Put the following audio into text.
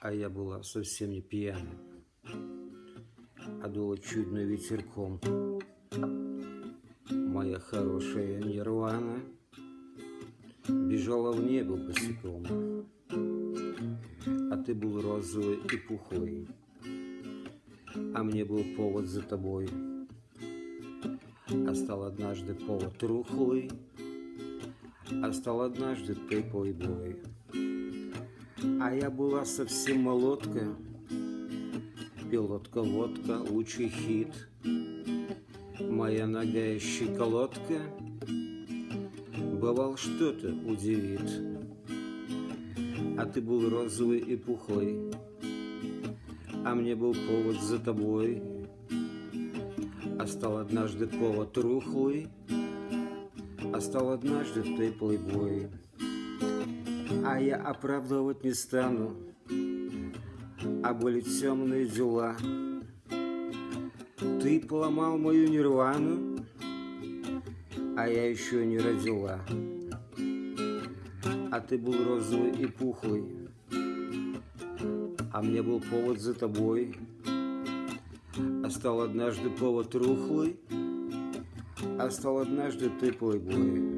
а я была совсем не пьяна, а дула чудно ветерком. Моя хорошая нирвана бежала в небо босиком, а ты был розовый и пухлый, а мне был повод за тобой. А стал однажды повод рухлый, а стал однажды ты плейбой. А я была совсем молодка, Пилотка, водка, лучший хит. Моя нога щеколотка Бывал что-то удивит. А ты был розовый и пухлый, А мне был повод за тобой. А стал однажды повод рухлый, А стал однажды ты плейбой. А я оправдывать не стану, а были темные дела. Ты поломал мою нирвану, а я еще не родила. А ты был розовый и пухлый, а мне был повод за тобой. А стал однажды повод рухлый, а стал однажды ты плейбой.